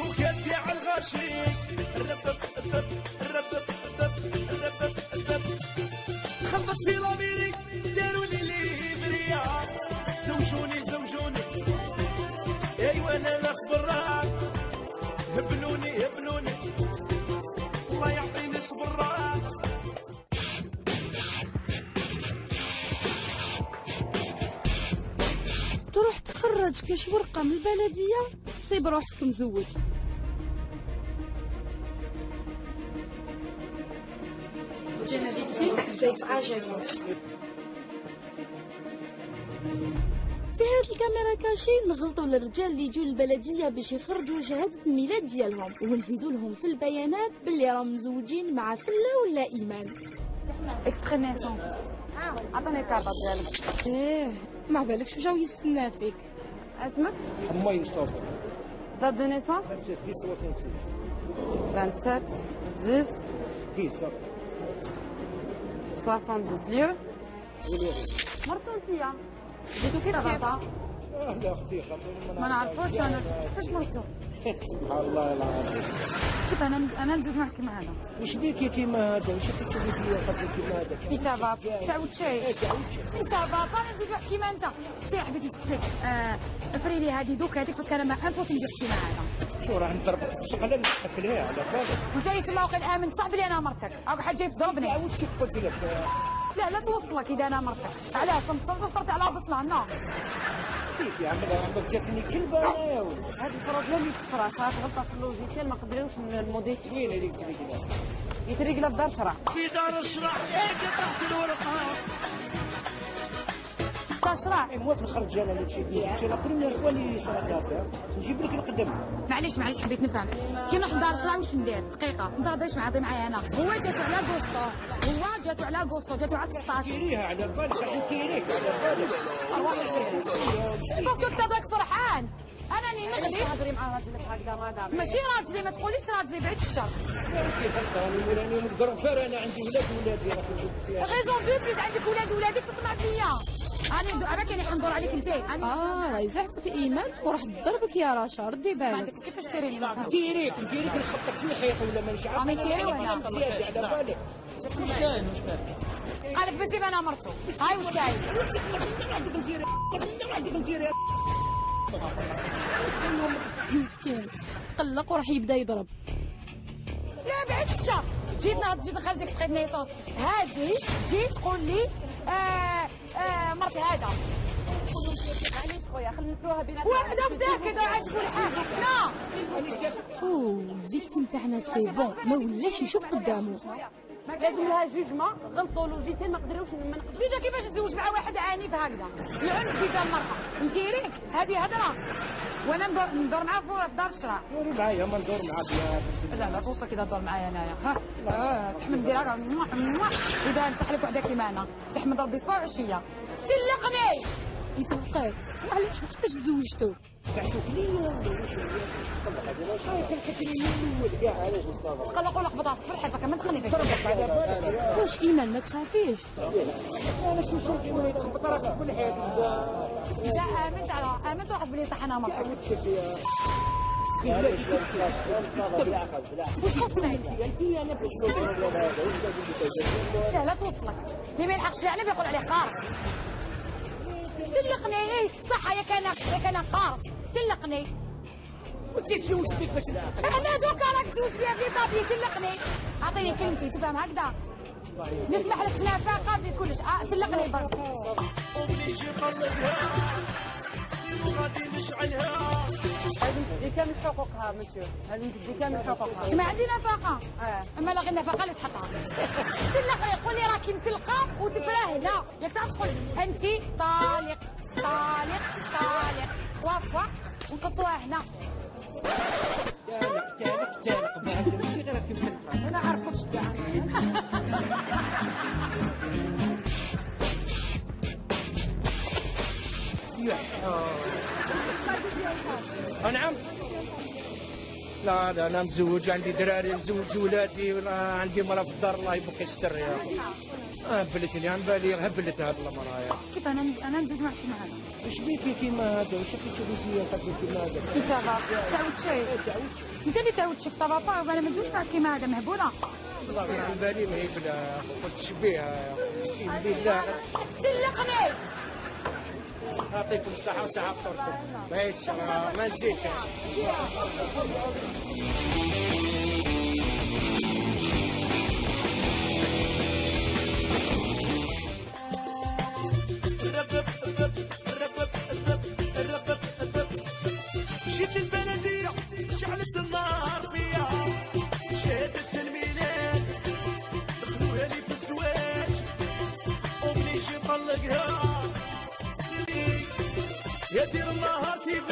شوكات كاع الغاشي الربب الربب الربب الربب الربب الربب في لاميريك داروا لي ليبريا زوجوني زوجوني ايوا أنا لا خبرات هبلوني هبلوني الله يعطيني صبرات تروح تخرج كاش ورقة من البلدية؟ تصيب روحك مزوج جينا في هاد الكاميرا كاشي نغلطوا للرجال اللي يجوا للبلدية باش يخرجوا شهادة الميلاد ديالهم ونزيدوا لهم في البيانات باللي راهم مزوجين مع فلة ولا إيمان. اكستري نيسونس عطيني الكارطة ديالك إيه ما بالكش جاو يستنى فيك اسمك حماي مصطفى دات دو نيسونس 27 10 66 27 10 10 70 ليو وليغي مرتو انتيا جيتو كيف كيف اه لا أختي ما نعرفوش أنا كيفاش مرتو سبحان الله العظيم. كيف أنا أنا ندوز كيما هذا. وش بيك يا كيما هذا؟ وش بيك تسوي فيا خاطر كيما هذا؟ في سبب. تعاود شي. في سبب. أنا ندوز واحد كيما أنت. انت يا حبيبتي تسك افري لي هذه دوك هذيك باسكو أنا ما امبوسيبل ندير شي مع هذا. شو راه نضرب شغله نحفلها على بالك. وانت سما وقيل امن صاحبي لي أنا مرتك. أو حد جاي تضربني تعاود كيف قلت لك لا لا توصلك إذا أنا مرتك علاش صرت صرت على بصله نو كيف يا عم عمرك جاتني كلبه أنا يا ولد هذه البروبليم صارت غلطة في اللوجيسيال ما قدروش الموديل. وين هذيك هذيك يتريقلا في دار شرع. في دار الشرع. إيه قطعت الورقة. دار شرع. موافق نخرج أنا اللي la première fois اللي صرات هكا نجيب لك القدم. معليش معليش حبيت نفهم. كي نروح لدار شرع واش ندير؟ دقيقة. انت غاديش معاطي معايا أنا. هو جاتو على غوستو جاتو على غوستو جاتو على 16 تيريها على بالك غادي تيريك على بالك parce que انت ذاك فرحان. أنا ني نغلي تهضري مع راجلك هكذا مدام ماشي راجلي ما تقوليش راجلي بعيد الشر. كيف راني راني أنا عندي ولاد ولادي راك نشوف فيها. raison de plus عندك ولاد ولادك تطلع فيا أنا أنا كاين حندور عليك أنت. أنا آه راهي زعفت إيمان وراح تضربك يا رشا ردي بالك. كيفاش ما فهمتش. تيريك تيريك نخطط في الحيط ولا مانيش عارف عمي تيري على بالك. مش كاين مش كاين قالك ديما أنا مرتو هاي واش كاين مسكين. قلق وراح يبدأ يضرب. لا بعد الشر جيت جيت نخرجك تخيط نيسوس هادي جيت تقول لي آه آه مرت هذا معليش خويا خلينا وحده مساكنه عاد تقول حاجة. لا. أوه ال victime تاعنا c'est bon ما ولاش يشوف قدامه. لازم لها jugement غلطوا logiciel ما قدروش ما نقدروش déjà كيفاش تزوج مع واحد عنيف هكذا العنف في دار المرأة انت ريك؟ هذه هضرة. وأنا ندور ندور معاه في دار الشرع دوري معايا ما ندور معاك لا لا توصل كذا دور معايا أنايا. ها؟ آه، تحمد موah. إذا نتحلف وحده كيما أنا تحمد ربي صباح وعشية. تلقني! يتلقاك. معليش كيفاش تزوجتو ليا قلقوا لك بطاطك في الحيط كمان تخلي فيك واش إيمان ما تخافيش أنا شو شو كيما تخبط راسك في الحيط اذا امنت على امنت واحد بلي صح أنا مرتك واش خصني لا لا توصلك. اللي ما يلحقش عليه بيقول عليه قارص تلقني. إيه صح يا كان يا كان قارص تلقني. ودي تزوجت بك باش أنا دوكا راك تزوج فيها في طابي تلقني. أعطيني كلمتي تفهم هكذا؟ نسمح لك نافقه في كلش. آه تلقني برك أمي يجي قلبها سيرو غادي نشعلها. هذه تدي كامل حقوقها مسيو هذه تدي كامل حقوقها؟ اسمع عندي نفقه أما لا غير النفقه اللي تحطها. تلقى قول لي راكي مطلقه وتفراهله ياك تعرف تقول أنت طالق. طالق طالق وافوا ونقصوها هنا. تالق تالق تالق ماشي غير كيف تلقى أنا كاع نعم لا لا أنا مزوج عندي دراري مزوج ولادي ولا عندي مرا في الدار الله يبقي يستر يا هبلتني أنا بالي هبلتها بالله مرايا. كيف أنا أنا ندوز معك كيما هذا؟ إيش بيكي كيما هذا؟ واش بيكي قد كيما هذا؟ كي سافا. تعود شي. أنت اللي تعود شك سافا. با أنا ما ندوز معك كيما هذا مهبولة. والله عن بالي ما هي بلا قلت شبيها سيدي بالله. تلقني يعطيكم الصحة وصحة فطوركم ما هيتش ما نزيدش ومني جي طلقها سيدي يا دير الله. سيف